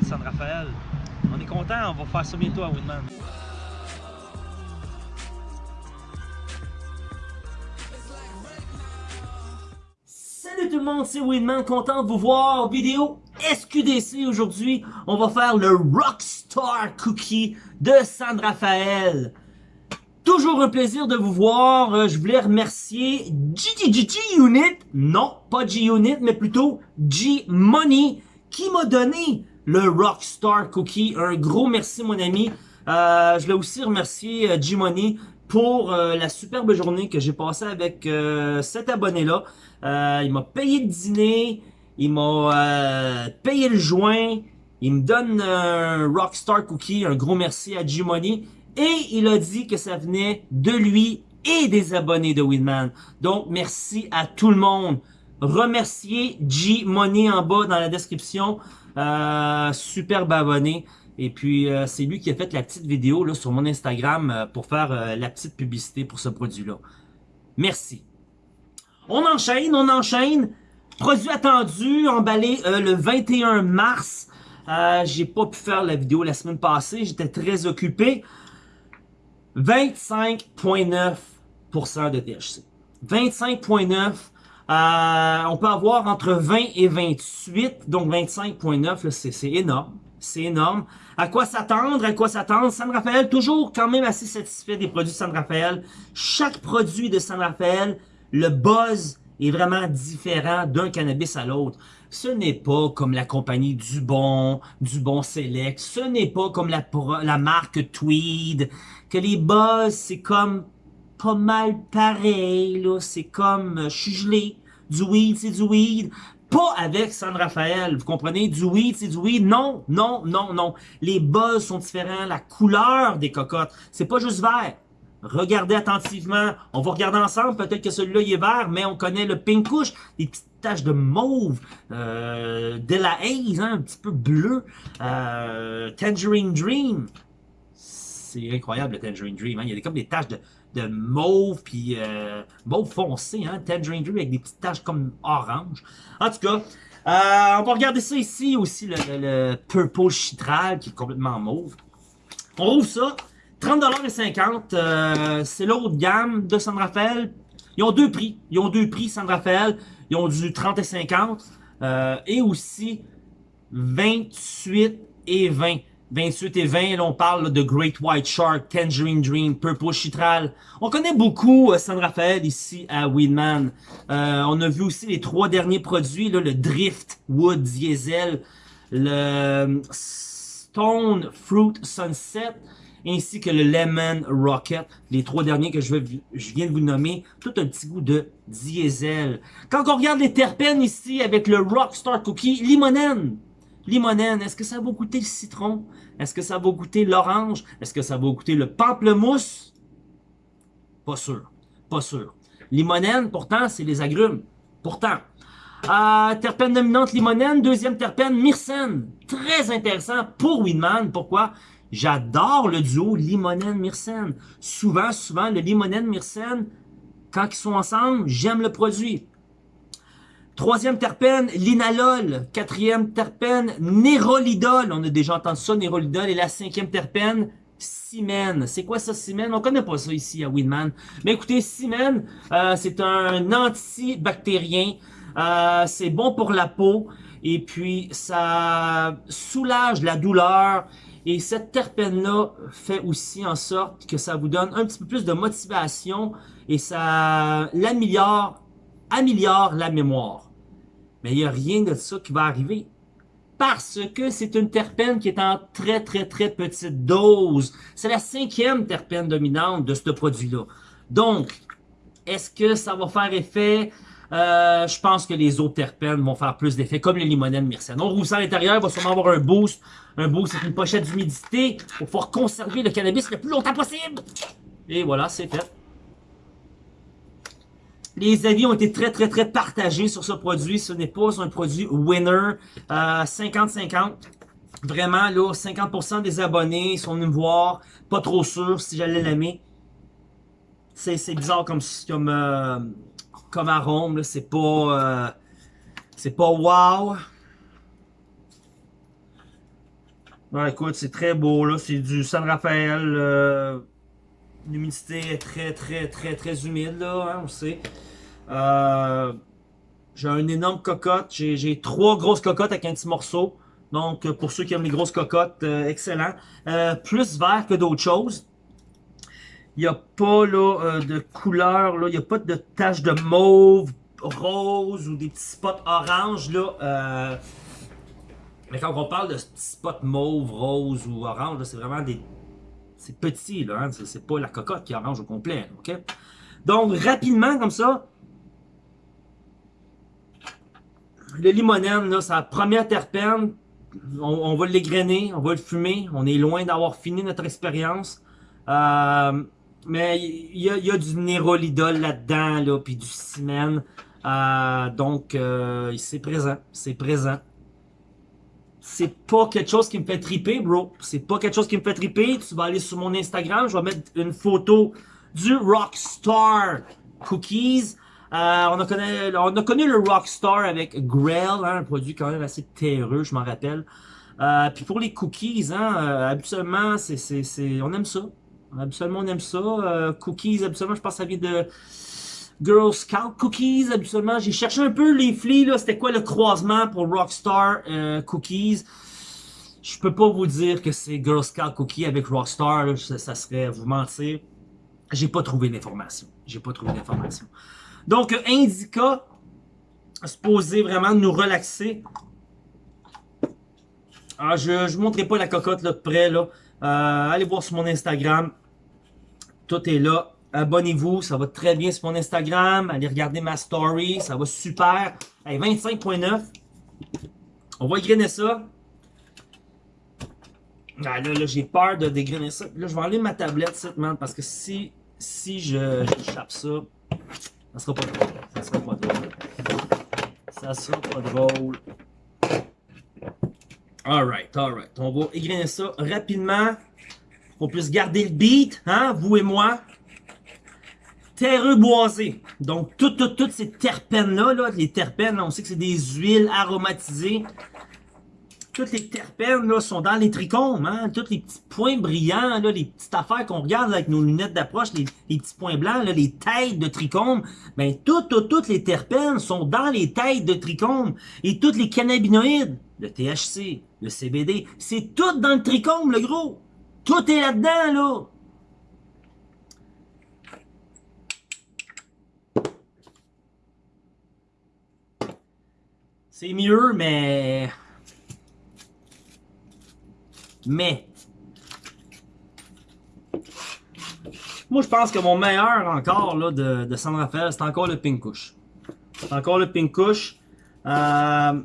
de San Rafael. On est content, on va faire ça bientôt à Winman. Salut tout le monde, c'est Winman, content de vous voir. Vidéo SQDC aujourd'hui. On va faire le Rockstar Cookie de San Rafael. Toujours un plaisir de vous voir. Euh, je voulais remercier G-Unit. Non, pas G-Unit, mais plutôt G-Money qui m'a donné le Rockstar Cookie. Un gros merci, mon ami. Euh, je voulais aussi remercier euh, G-Money pour euh, la superbe journée que j'ai passée avec euh, cet abonné-là. Euh, il m'a payé le dîner, il m'a payé le joint, il me donne un Rockstar Cookie, un gros merci à G-Money. Et il a dit que ça venait de lui et des abonnés de Winman. Donc, merci à tout le monde. Remerciez G-Money en bas dans la description. Euh, superbe abonné. Et puis, euh, c'est lui qui a fait la petite vidéo là, sur mon Instagram euh, pour faire euh, la petite publicité pour ce produit-là. Merci. On enchaîne, on enchaîne. Produit attendu, emballé le 21 mars. J'ai pas pu faire la vidéo la semaine passée, j'étais très occupé. 25,9% de THC. 25,9%. Euh, on peut avoir entre 20 et 28, donc 25,9, c'est énorme. C'est énorme. À quoi s'attendre? À quoi s'attendre? San Rafael, toujours quand même assez satisfait des produits de San Rafael. Chaque produit de San Rafael, le buzz est vraiment différent d'un cannabis à l'autre. Ce n'est pas comme la compagnie Dubon, Dubon Select. Ce n'est pas comme la, la marque Tweed. Que les buzz, c'est comme pas mal pareil, là. C'est comme, euh, je suis gelé. Du weed, c'est du weed. Pas avec San Rafael, vous comprenez? Du weed, c'est du weed. Non, non, non, non. Les buzz sont différents. La couleur des cocottes, c'est pas juste vert. Regardez attentivement. On va regarder ensemble. Peut-être que celui-là, il est vert, mais on connaît le pink couche. Des petites taches de mauve. Euh, de la haze, hein, un petit peu bleu. Euh, Tangerine Dream. C'est incroyable, le Tangerine Dream. Hein. Il y a comme des taches de, de mauve, puis euh, mauve foncé, hein, Tangerine avec des petites taches comme orange. En tout cas, euh, on va regarder ça ici aussi, le, le, Purple Chitral qui est complètement mauve. On rouvre ça, 30,50$, euh, c'est l'autre gamme de San Rafael. Ils ont deux prix, ils ont deux prix San Rafael, ils ont du 30 et 50, euh, et aussi 28 et 20. 28 et 20, là, on parle de Great White Shark, Tangerine Dream, Purple Chitral. On connaît beaucoup euh, San Rafael ici à Weedman. Euh, on a vu aussi les trois derniers produits, le Drift Wood Diesel, le Stone Fruit Sunset, ainsi que le Lemon Rocket. Les trois derniers que je, je viens de vous nommer, tout un petit goût de diesel. Quand on regarde les terpènes ici avec le Rockstar Cookie, limonène, limonène, est-ce que ça va goûter le citron? Est-ce que ça va goûter l'orange? Est-ce que ça va goûter le pamplemousse? Pas sûr. Pas sûr. Limonène, pourtant, c'est les agrumes. Pourtant. Euh, terpène dominante limonène, deuxième terpène myrcène. Très intéressant pour Winman. Pourquoi? J'adore le duo limonène-myrcène. Souvent, souvent, le limonène-myrcène, quand ils sont ensemble, j'aime le produit. Troisième terpène, linalol. Quatrième terpène, nérolidol. On a déjà entendu ça, nérolidol. Et la cinquième terpène, Simen. C'est quoi ça, Simen? On connaît pas ça ici à Winman. Mais écoutez, Simen, euh, c'est un antibactérien. Euh, c'est bon pour la peau. Et puis, ça soulage la douleur. Et cette terpène-là fait aussi en sorte que ça vous donne un petit peu plus de motivation et ça l'améliore améliore la mémoire. Mais il n'y a rien de ça qui va arriver. Parce que c'est une terpène qui est en très très très petite dose. C'est la cinquième terpène dominante de ce produit-là. Donc, est-ce que ça va faire effet? Euh, je pense que les autres terpènes vont faire plus d'effet, comme le limonène myrcène. On roule ça à l'intérieur, va sûrement avoir un boost. Un boost, c'est une pochette d'humidité pour pouvoir conserver le cannabis le plus longtemps possible. Et voilà, c'est fait. Les avis ont été très, très, très partagés sur ce produit. Ce n'est pas un produit winner. 50-50. Euh, Vraiment, là, 50% des abonnés sont venus me voir. Pas trop sûr si j'allais l'aimer. C'est bizarre comme, comme, euh, comme arôme. C'est pas... Euh, c'est pas wow. Écoute, c'est très beau, là. C'est du San Rafael. Euh, L'humidité est très, très, très, très humide, là, hein, on sait. Euh, j'ai un énorme cocotte. J'ai trois grosses cocottes avec un petit morceau. Donc, pour ceux qui aiment les grosses cocottes, euh, excellent. Euh, plus vert que d'autres choses. Il n'y a pas là, de couleur, là. il n'y a pas de taches de mauve, rose ou des petits spots orange. Là, Mais quand on parle de petits spots mauve, rose ou orange, c'est vraiment des... C'est petit, là. Hein? C'est pas la cocotte qui est orange au complet. ok? Donc, rapidement, comme ça, le limonène, là, la première terpène. On, va l'égrainer, on va le fumer. On est loin d'avoir fini notre expérience. Euh, mais il y, a, du nérolidol là-dedans, là, puis du cimène. Euh, donc, euh, c'est présent. C'est présent. C'est pas quelque chose qui me fait triper, bro. C'est pas quelque chose qui me fait triper. Tu vas aller sur mon Instagram. Je vais mettre une photo du Rockstar Cookies. Euh, on, a connu, on a connu le Rockstar avec Grail, hein, un produit quand même assez terreux, je m'en rappelle. Euh, puis pour les cookies, hein, euh, habituellement, c'est, on aime ça. Habituellement, on aime ça. cookies, habituellement, je pense que ça de Girl Scout Cookies. Habituellement, j'ai cherché un peu les flics, là, c'était quoi le croisement pour Rockstar Cookies? Je peux pas vous dire que c'est Girl Scout Cookies avec Rockstar, ça, ça serait vous mentir. J'ai pas trouvé l'information. J'ai pas trouvé l'information. Donc, Indica, supposé vraiment nous relaxer. Ah, je ne vous montrerai pas la cocotte là, de près. Là. Euh, allez voir sur mon Instagram. Tout est là. Abonnez-vous, ça va très bien sur mon Instagram. Allez regarder ma story, ça va super. Hey, 25.9. On va égrainer ça. Ah, là, là j'ai peur de dégrainer ça. Là, je vais enlever ma tablette, man, parce que si, si je ça, ça sera pas drôle. Ça sera pas drôle. Ça sera pas drôle. Alright, alright. On va égrainer ça rapidement. Qu'on puisse garder le beat, hein, vous et moi. Terreux boisé. Donc, toutes, toutes, ces terpènes-là, là, les terpènes, on sait que c'est des huiles aromatisées toutes les terpènes là, sont dans les trichomes, hein? tous les petits points brillants, là, les petites affaires qu'on regarde avec nos lunettes d'approche, les, petits points blancs, là, les têtes de trichomes, ben toutes, toutes, toutes les terpènes sont dans les têtes de trichomes. Et toutes les cannabinoïdes, le THC, le CBD, c'est tout dans le trichome, le gros. Tout est là-dedans, là. C'est mieux, mais mais, moi je pense que mon meilleur encore là, de, de San Rafael, c'est encore le Pink C'est encore le Pink euh,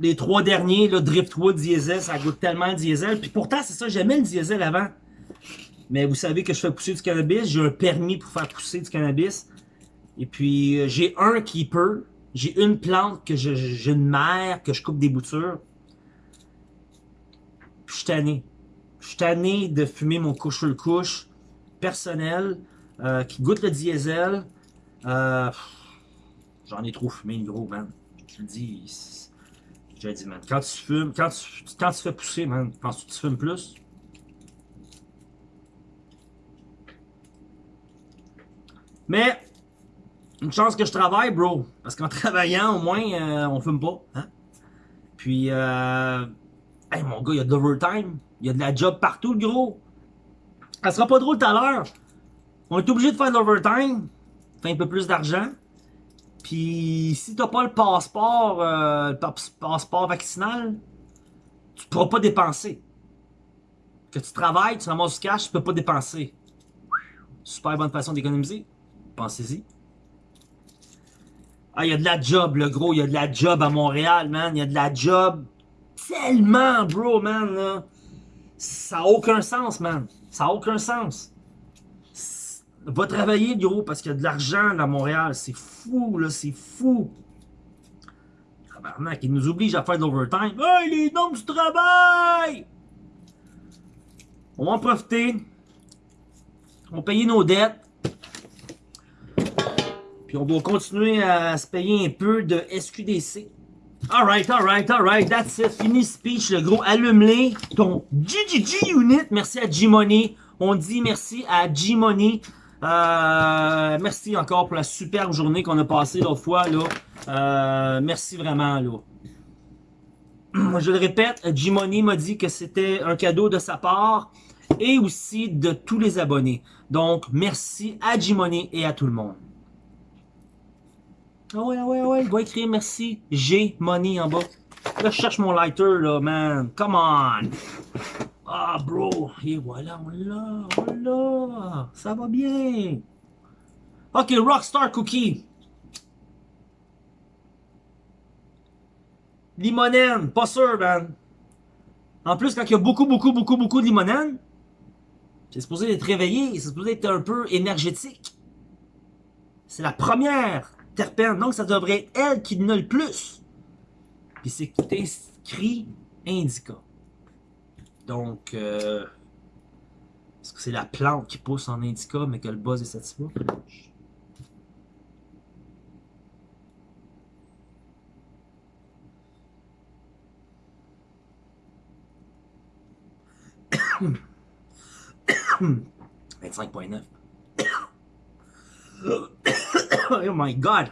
les trois derniers, le Driftwood diesel, ça goûte tellement le diesel. Puis pourtant, c'est ça, j'aimais le diesel avant. Mais vous savez que je fais pousser du cannabis. J'ai un permis pour faire pousser du cannabis. Et puis, euh, j'ai un keeper. J'ai une plante que j'ai une mère que je coupe des boutures je suis tanné. Je suis tanné de fumer mon couche le couche personnel euh, qui goûte le diesel. Euh, J'en ai trop fumé, gros, man. Je le dis. J'ai dit, man. Quand tu fumes, quand tu, quand tu fais pousser, man, penses-tu que tu fumes plus? Mais, une chance que je travaille, bro. Parce qu'en travaillant, au moins, euh, on fume pas. Hein? Puis, euh, Hey mon gars, il y a de l'overtime. Il y a de la job partout, le gros. Ça sera pas drôle tout à l'heure. On est obligé de faire de l'overtime. Faire un peu plus d'argent. Puis si t'as pas le passeport, euh, le passeport vaccinal, tu pourras pas dépenser. Que tu travailles, tu ramasses du cash, tu peux pas dépenser. Super bonne façon d'économiser. Pensez-y. Ah, il y a de la job, le gros. Il y a de la job à Montréal, man. Il y a de la job tellement, bro, man, Ça n'a aucun sens, man. Ça n'a aucun sens. Va travailler, gros, parce qu'il y a de l'argent à Montréal. C'est fou, là, c'est fou. il nous oblige à faire de l'overtime. Hey, les noms du travail! On va en profiter. On va payer nos dettes. Puis on doit continuer à se payer un peu de SQDC. Alright, alright, alright, that's it. Fini speech, le gros. Allume-les. Ton GGG Unit. Merci à G-Money. On dit merci à G-Money. Euh, merci encore pour la superbe journée qu'on a passée l'autre fois. Là. Euh, merci vraiment. Là. Je le répète, G-Money m'a dit que c'était un cadeau de sa part et aussi de tous les abonnés. Donc, merci à G-Money et à tout le monde. Ah ouais, ah ouais, ah ouais, il va écrire merci G-Money en bas. Là, je cherche mon lighter, là, man. Come on! Ah, bro! Et voilà, on l'a, on l'a! Ça va bien! Ok, Rockstar Cookie. Limonène, pas sûr, man. En plus, quand il y a beaucoup, beaucoup, beaucoup, beaucoup de limonène, c'est supposé être réveillé, c'est supposé être un peu énergétique. C'est la première terpène, donc ça devrait être elle qui en a le plus. Puis c'est inscrit indica. Donc, euh, est-ce que c'est la plante qui pousse en indica, mais que le buzz est satisfait? Hmm. 25.9. oh my god!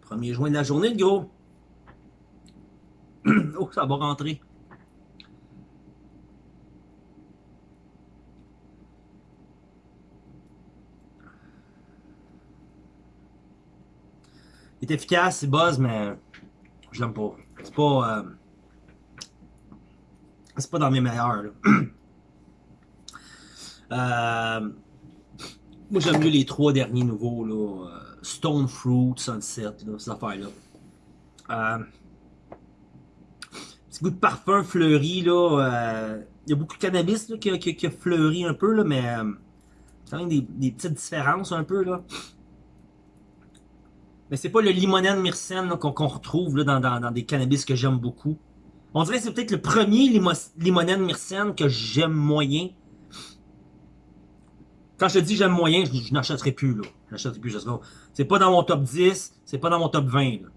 Premier juin de la journée, le gros. oh, ça va rentrer. Il est efficace, c'est buzz, mais je l'aime pas. C'est pas... Euh, c'est pas dans mes meilleurs. Euh, moi, j'aime mieux les trois derniers nouveaux, là. Euh, Stone Fruit, Sunset, ces affaires-là. Euh, petit goût de parfum fleuri, là. Euh, il y a beaucoup de cannabis là, qui, a fleuri un peu, là, mais quand même des, des, petites différences un peu, là. Mais c'est pas le limonène myrcène qu'on qu retrouve là, dans, des cannabis que j'aime beaucoup. On dirait que c'est peut-être le premier limo limonène myrcène que j'aime moyen. Quand je te dis j'aime moyen, je, je n'achèterai plus, là. Je n'achèterai plus, C'est pas dans mon top 10, c'est pas dans mon top 20, là.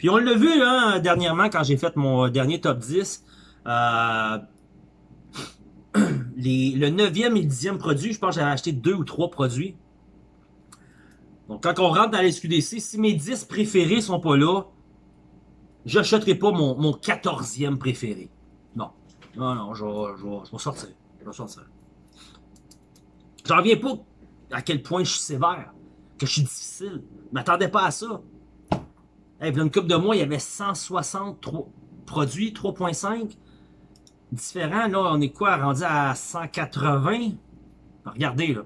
Puis on l'a vu, hein, dernièrement, quand j'ai fait mon dernier top 10. Euh, le 9e et 10e produit, je pense que j'avais acheté deux ou trois produits. Donc, quand on rentre dans les SQDC, si mes 10 préférés sont pas là, j'achèterai pas mon, mon 14e préféré. Non. Non, non, je vais sortir. Je vais sortir. J'en reviens pas à quel point je suis sévère, que je suis difficile. Je m'attendais pas à ça. Hey, une couple de mois, il y avait 160 produits, 3.5 différents. Là, on est quoi, rendu à 180? Regardez, là.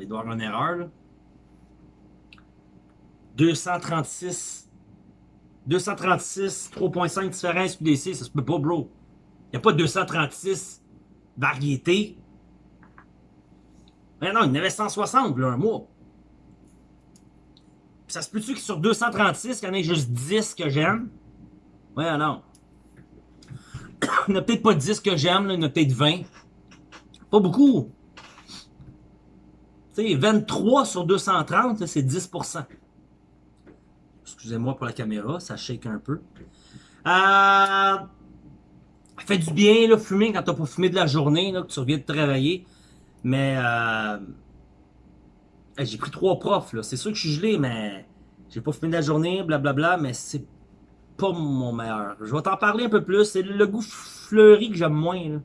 Il doit y avoir une erreur, là. 236 236, 3.5 différents SQDC, ça se peut pas, bro. Il n'y a pas 236 variétés. Mais non, il y en avait 160, là, un mois. Ça se peut-tu que sur 236, il y en ait juste 10 que j'aime? Ouais, non. il n'y en a peut-être pas 10 que j'aime, il y en a peut-être 20. Pas beaucoup. Tu sais, 23 sur 230, c'est 10%. Excusez-moi pour la caméra, ça shake un peu. Euh, fait du bien, là, fumer quand t'as pas fumé de la journée, là, que tu reviens de travailler. Mais euh, j'ai pris trois profs, là. C'est sûr que je suis gelé, mais j'ai pas fumé de la journée, blablabla, mais c'est pas mon meilleur. Je vais t'en parler un peu plus. C'est le goût fleuri que j'aime moins.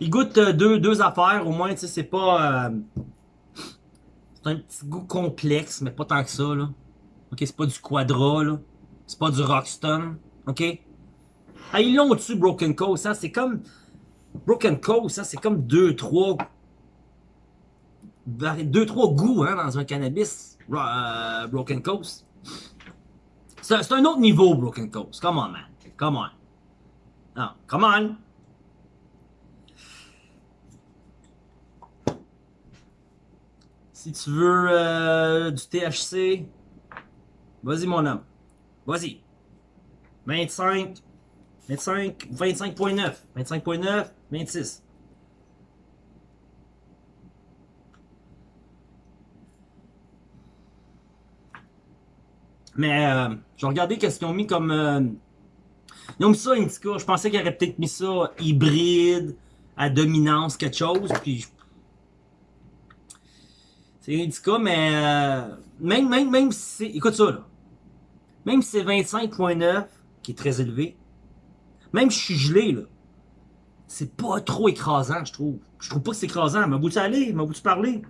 Il goûte euh, deux, deux affaires, au moins, tu sais, c'est pas... Euh, c'est un petit goût complexe, mais pas tant que ça, là. Ok, c'est pas du Quadra, là. C'est pas du Rockstone, ok? Ah, ils l'ont au-dessus, Broken Coast, c'est comme... Broken Coast, ça, c'est comme deux, trois... Deux, trois goûts, hein, dans un cannabis. Euh, Broken Coast. C'est un autre niveau, Broken Coast. Come on, man. Come on. Non, come on. Si tu veux euh, du THC, vas-y mon homme. Vas-y. 25, 25, 25.9, 25.9, 26. Mais euh, je regardais qu'est-ce qu'ils ont mis comme... Euh, ils ont mis ça Indica. Je pensais qu'ils auraient peut-être mis ça hybride, à dominance, quelque chose. Puis c'est Indica, mais euh, même, même, même si c'est... Écoute ça, là. Même si c'est 25.9, qui est très élevé, même si je suis gelé, là, c'est pas trop écrasant, je trouve. Je trouve pas que c'est écrasant. M'a bout aller, m'a bout parler?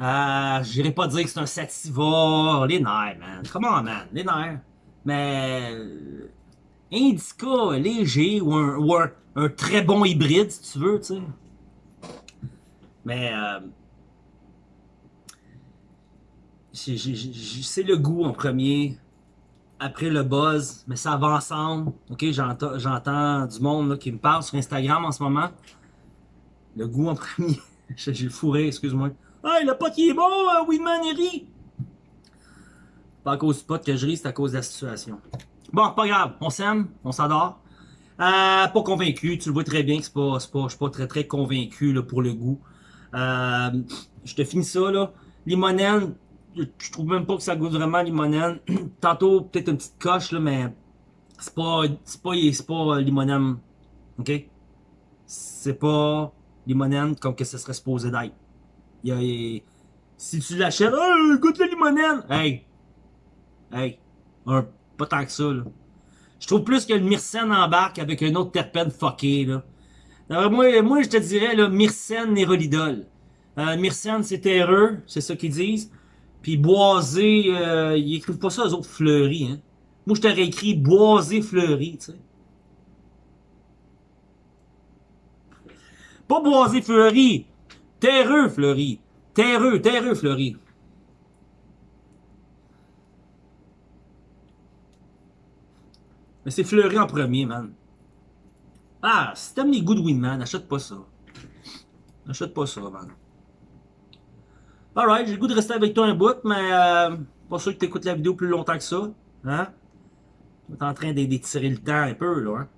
Euh, j'irai pas dire que c'est un sativa, les nerfs, man. Comment, man, les nerfs. Mais, euh, Indica léger ou un, un, très bon hybride, si tu veux, tu sais. Mais, euh, c'est le goût en premier, après le buzz, mais ça va ensemble. Ok, j'entends du monde là, qui me parle sur Instagram en ce moment. Le goût en premier. J'ai fourré, excuse-moi. Hey, le pot il est bon, euh, Winman il Pas à cause du pot que je ris, c'est à cause de la situation. Bon, pas grave, on s'aime, on s'adore. Euh, pas convaincu, tu le vois très bien que pas, pas, je suis pas très très convaincu là, pour le goût. Euh, je te finis ça là. Limonène, je trouve même pas que ça goûte vraiment limonène. Tantôt, peut-être une petite coche là, mais c'est pas, c'est pas, c'est pas limonène. Ok? C'est pas limonène comme que ce serait supposé d'être. Il si tu l'achètes, oh, goûte le limonène. Hey, hey, pas tant que ça, là. Je trouve plus que le myrcène embarque avec un autre terpène fucké, là. moi, moi, je te dirais, là, myrcène nérolidol. Euh, myrcène, c'est terreux, c'est ça qu'ils disent. Puis boisé, euh, ils écrivent pas ça aux autres fleuris, hein. Moi, je t'aurais écrit boisé fleuri, tu sais. Pas boisé fleuri, Terreux fleuri. Terreux, terreux fleuri. Mais c'est fleuri en premier, man. Ah, si t'aimes les Goodwin, man, achète pas ça. Achète pas ça, man. Alright, j'ai le goût de rester avec toi un bout, mais euh, pas sûr que t'écoutes la vidéo plus longtemps que ça. Hein? T'es en train d'étirer le temps un peu, là. Hein?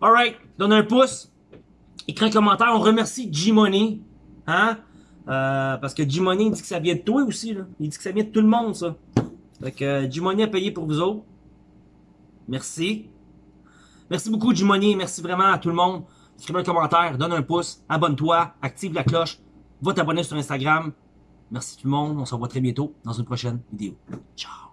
Alright, donne un pouce. Écris un commentaire. On remercie G-Money Hein? Euh, parce que G-Money dit que ça vient de toi aussi. Là. Il dit que ça vient de tout le monde, ça. Fait que euh, G-Money a payé pour vous autres. Merci. Merci beaucoup, G-Money. Merci vraiment à tout le monde. Écris un commentaire, donne un pouce, abonne-toi, active la cloche, va t'abonner sur Instagram. Merci tout le monde. On se revoit très bientôt dans une prochaine vidéo. Ciao!